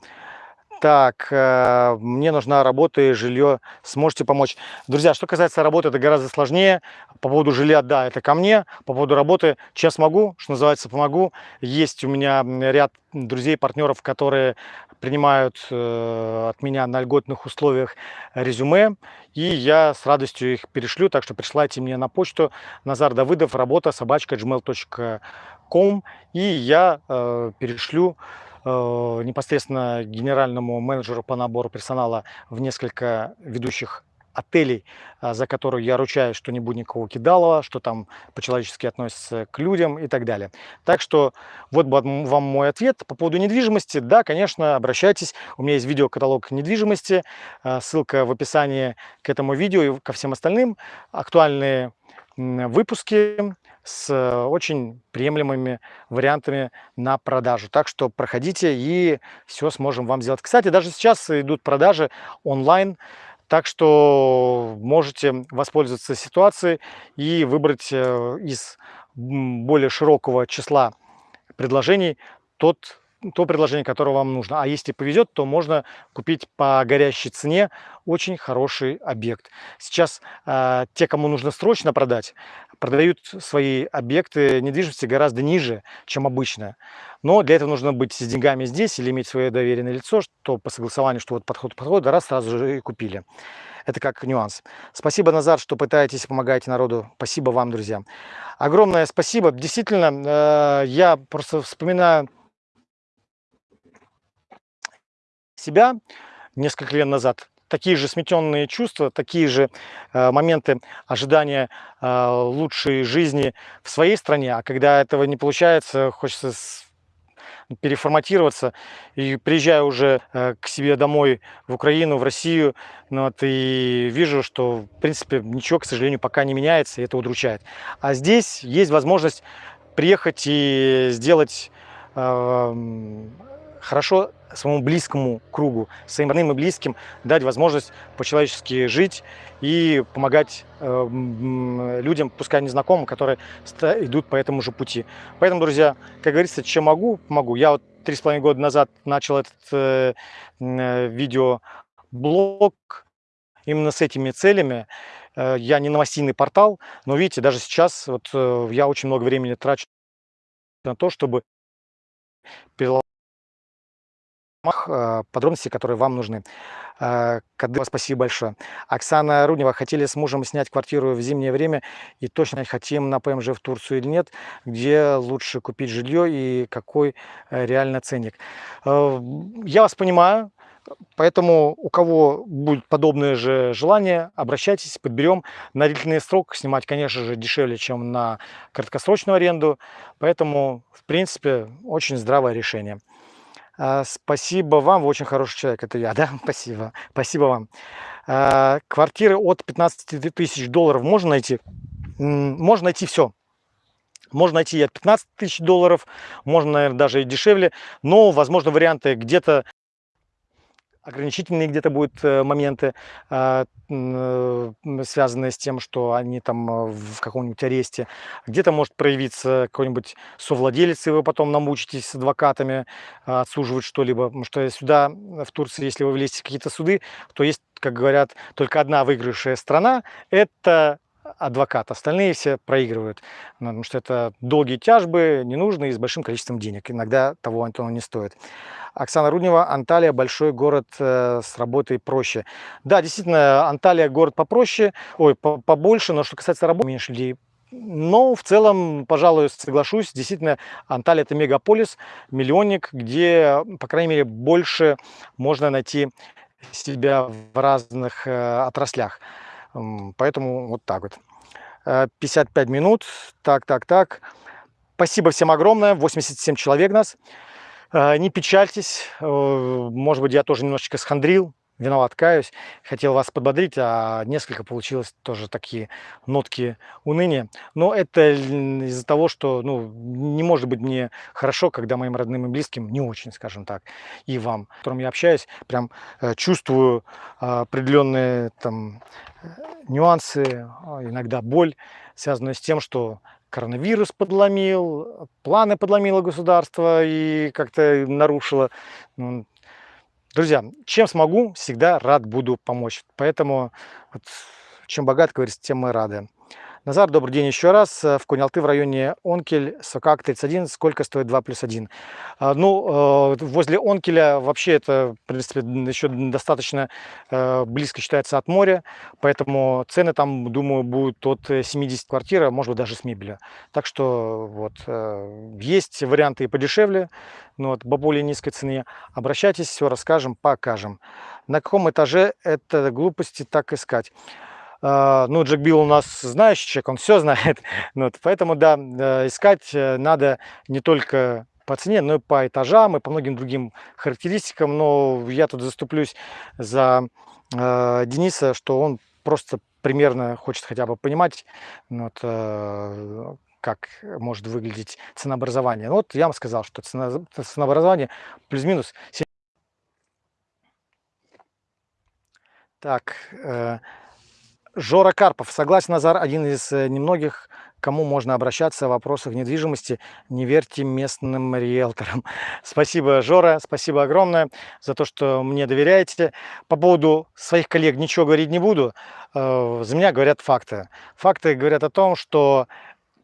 Speaker 1: Так, э, мне нужна работа и жилье. Сможете помочь? Друзья, что касается работы, это гораздо сложнее. По поводу жилья, да, это ко мне. По поводу работы, чем смогу, что называется, помогу. Есть у меня ряд друзей, партнеров, которые принимают э, от меня на льготных условиях резюме. И я с радостью их перешлю. Так что присылайте мне на почту Назар Давыдов, работа собачка gmail.com. И я э, перешлю непосредственно генеральному менеджеру по набору персонала в несколько ведущих отелей, а, за которую я ручаюсь, что не будет никакого кидалова, что там по-человечески относятся к людям и так далее. Так что вот вам мой ответ по поводу недвижимости. Да, конечно, обращайтесь. У меня есть видеокаталог недвижимости, а, ссылка в описании к этому видео и ко всем остальным. Актуальные выпуски с очень приемлемыми вариантами на продажу. Так что проходите и все сможем вам сделать. Кстати, даже сейчас идут продажи онлайн, так что можете воспользоваться ситуацией и выбрать э, из более широкого числа предложений тот то предложение, которое вам нужно. А если повезет, то можно купить по горящей цене очень хороший объект. Сейчас э, те, кому нужно срочно продать, продают свои объекты недвижимости гораздо ниже, чем обычно. Но для этого нужно быть с деньгами здесь или иметь свое доверенное лицо, что по согласованию, что вот подход подход, раз сразу же и купили. Это как нюанс. Спасибо, Назар, что пытаетесь, помогаете народу. Спасибо вам, друзья. Огромное спасибо. Действительно, э, я просто вспоминаю себя несколько лет назад, такие же сметенные чувства, такие же э, моменты ожидания э, лучшей жизни в своей стране, а когда этого не получается, хочется переформатироваться. И приезжаю уже э, к себе домой в Украину, в Россию, ну, вот, и вижу, что в принципе ничего, к сожалению, пока не меняется, и это удручает. А здесь есть возможность приехать и сделать э, хорошо своему близкому кругу, своим родным и близким дать возможность по-человечески жить и помогать э, людям, пускай незнакомым, которые идут по этому же пути. Поэтому, друзья, как говорится, чем могу, помогу. Я вот три с половиной года назад начал этот э, э, видеоблог именно с этими целями. Э, я не новостейный портал, но видите, даже сейчас вот э, я очень много времени трачу на то, чтобы подробности, которые вам нужны. Э, Кадыва, спасибо большое. Оксана Руднева, хотели с мужем снять квартиру в зимнее время и точно хотим на ПМЖ в Турцию или нет, где лучше купить жилье и какой э, реально ценник. Я вас понимаю, Поэтому у кого будет подобное же желание, обращайтесь, подберем. На длительный срок снимать, конечно же, дешевле, чем на краткосрочную аренду. Поэтому, в принципе, очень здравое решение. А, спасибо вам, вы очень хороший человек, это я, да? Спасибо, спасибо вам. А, квартиры от 15 тысяч долларов можно найти? Можно найти все. Можно найти и от 15 тысяч долларов, можно, наверное, даже и дешевле, но, возможно, варианты где-то ограничительные где-то будут э, моменты, а, э, связанные с тем, что они там э, в каком-нибудь аресте. Где-то может проявиться какой-нибудь совладелец, и вы потом намучитесь с адвокатами а, отсуживать что-либо. Потому что сюда, в Турции, если вы влезете в какие-то суды, то есть, как говорят, только одна выигравшая страна – это адвокат, остальные все проигрывают, потому что это долгие тяжбы, ненужные, с большим количеством денег. Иногда того Антона не стоит. Оксана Руднева, Анталия, большой город э, с работой проще. Да, действительно, Анталия город попроще, ой, побольше, но что касается работы, меньше людей но в целом, пожалуй, соглашусь, действительно, Анталия это мегаполис, миллионник, где, по крайней мере, больше можно найти себя в разных э, отраслях. Поэтому вот так вот. 55 э, минут. Так, так, так. Спасибо всем огромное. 87 человек нас. Э, не печальтесь. Э, может быть, я тоже немножечко схандрил виноват, каюсь. Хотел вас подбодрить, а несколько получилось тоже такие нотки уныния. Но это из-за того, что ну, не может быть мне хорошо, когда моим родным и близким не очень, скажем так, и вам, с которым я общаюсь, прям э, чувствую э, определенные там нюансы, а, иногда боль, связанную с тем, что коронавирус подломил, планы подломило государство и как-то нарушило Друзья, чем смогу, всегда рад буду помочь. Поэтому вот, чем богат, говорится, тем мы рады. Назар, добрый день еще раз. В Кунялты в районе Онкель, Сокак 31. Сколько стоит 2 плюс 1? А, ну, э, возле Онкеля вообще это, в принципе, еще достаточно э, близко считается от моря, поэтому цены там, думаю, будут от 70 квартир, может быть, даже с мебелью. Так что вот, э, есть варианты и подешевле, но вот, по более низкой цене. Обращайтесь, все расскажем, покажем. На каком этаже это глупости так искать? А, ну, Джек Билл у нас знающий человек, он все знает. Вот, поэтому, да, э, искать э, надо не только по цене, но и по этажам, и по многим другим характеристикам. Но я тут заступлюсь за э, Дениса, что он просто примерно хочет хотя бы понимать, ну вот, как может выглядеть ценообразование. Ну, вот я вам сказал, что цена, ценообразование плюс-минус. Так, э, Жора Карпов. Согласен, Назар, один из э, немногих, кому можно обращаться в вопросах недвижимости. Не верьте местным риэлторам. Спасибо, Жора, спасибо огромное за то, что мне доверяете. По поводу своих коллег ничего говорить не буду. Э, за меня говорят факты. Факты говорят о том, что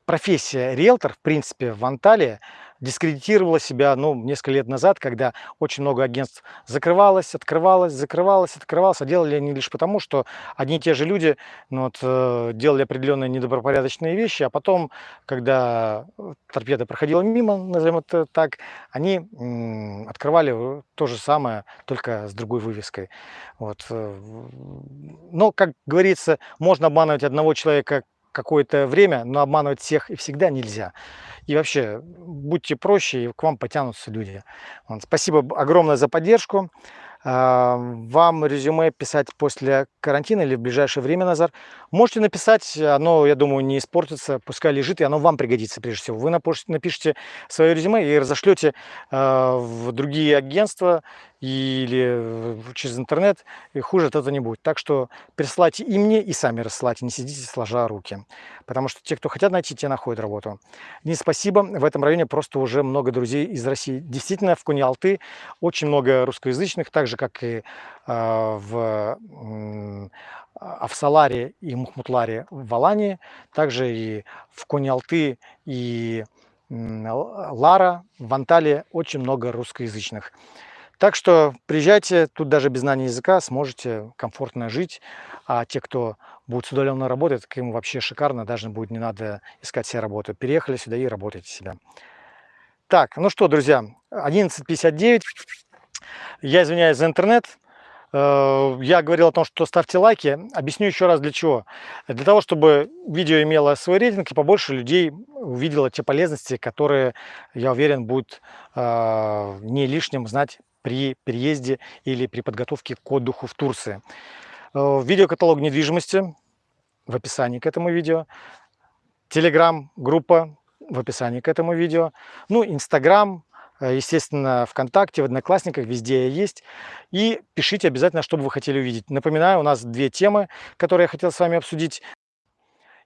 Speaker 1: профессия риэлтор, в принципе, в Анталии – дискредитировала себя ну, несколько лет назад, когда очень много агентств закрывалось, открывалось, закрывалось, открывалось. А делали они лишь потому, что одни и те же люди ну, вот, э, делали определенные недобропорядочные вещи, а потом, когда торпеда проходила мимо, назовем это так, они открывали то же самое, только с другой вывеской. Вот. Э, но, как говорится, можно обманывать одного человека какое-то время, но обманывать всех и всегда нельзя. И вообще, будьте проще, и к вам потянутся люди. Спасибо огромное за поддержку. А, вам резюме писать после карантина или в ближайшее время, Назар. Можете написать, оно, я думаю, не испортится, пускай лежит, и оно вам пригодится прежде всего. Вы напишите свое резюме и разошлете а, в другие агентства или через интернет, и хуже от этого не будет. Так что присылайте и мне, и сами рассылайте, не сидите сложа руки. Потому что те, кто хотят найти, те находят работу. Не спасибо, в этом районе просто уже много друзей из России. Действительно, в Куни-Алты очень много русскоязычных, также же, как и а, в Авсаларе и Мухмутларе в Алании, также и в Кони-Алты и Лара, в Анталии очень много русскоязычных. Так что приезжайте, тут даже без знания языка сможете комфортно жить, а те, кто будет с удаленно работать, так им вообще шикарно, даже будет не надо искать себе работу. Переехали сюда и работайте себя. Так, ну что, друзья, 11.59. Я извиняюсь за интернет. Э, я говорил о том, что ставьте лайки. Объясню еще раз для чего. Для того, чтобы видео имело свой рейтинг и побольше людей увидело те полезности, которые, я уверен, будут э, не лишним знать при переезде или при подготовке к отдыху в Турции. Э, видеокаталог недвижимости в описании к этому видео. Телеграм-группа в описании к этому видео. Ну, Инстаграм, Э, естественно, ВКонтакте, в Одноклассниках, везде я есть. И пишите обязательно, что бы вы хотели увидеть. Напоминаю, у нас две темы, которые я хотел с вами обсудить.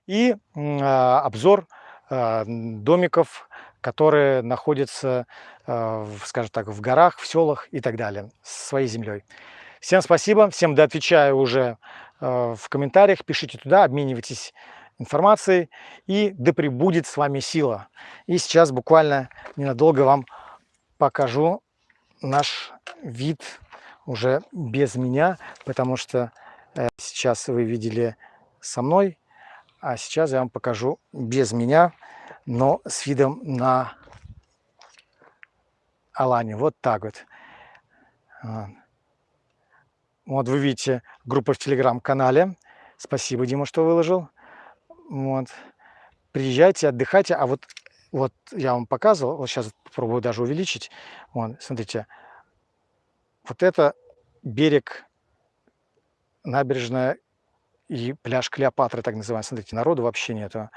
Speaker 1: И а, обзор а, домиков, которые находятся, а, скажем так, в горах, в селах и так далее, с своей землей. Всем спасибо, всем доотвечаю уже в комментариях, пишите туда, обменивайтесь информацией, и да пребудет с вами сила. И сейчас буквально ненадолго вам покажу наш вид уже без меня, потому что э, сейчас вы видели со мной, а сейчас я вам покажу без меня, но с видом на Алане. Вот так вот. Вот вы видите группу в телеграм-канале. Спасибо, Дима, что выложил. Вот. Приезжайте, отдыхайте. А вот вот я вам показывал, вот сейчас попробую даже увеличить. Вон, смотрите, вот это берег, набережная и пляж Клеопатры, так называемый. Смотрите, народу вообще нету.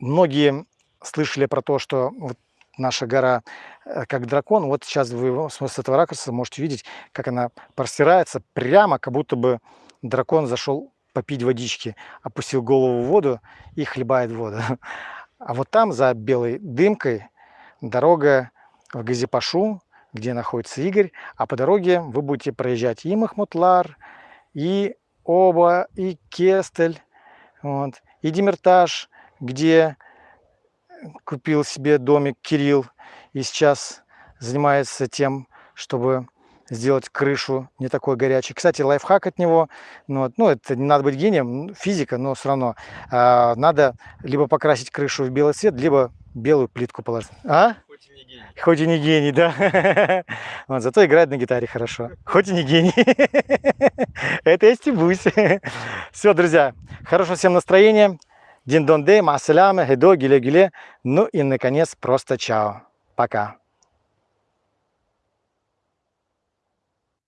Speaker 1: Многие слышали про то, что вот наша гора э, как дракон. Вот сейчас вы с этого ракурса можете видеть, как она простирается прямо, как будто бы дракон зашел попить водички, опустил голову в воду и хлебает воду. А вот там, за белой дымкой, дорога в Газипашу, где находится Игорь. А по дороге вы будете проезжать и Махмутлар, и Оба, и Кестель. Вот. И Демиртаж, где купил себе домик Кирилл и сейчас занимается тем, чтобы сделать крышу не такой горячей. Кстати, лайфхак от него, ну, вот, ну это не надо быть гением, физика, но все равно а, надо либо покрасить крышу в белый цвет, либо белую плитку положить. А?
Speaker 2: Хоть и не гений.
Speaker 1: Хоть и не гений, да. Вот, зато играет на гитаре хорошо. Хоть и не гений. Это я стебусь. Все, друзья, хорошего всем настроения. Дин дон дей, масаляме, хедо, гиле гиле. Ну и, наконец, просто чао. Пока.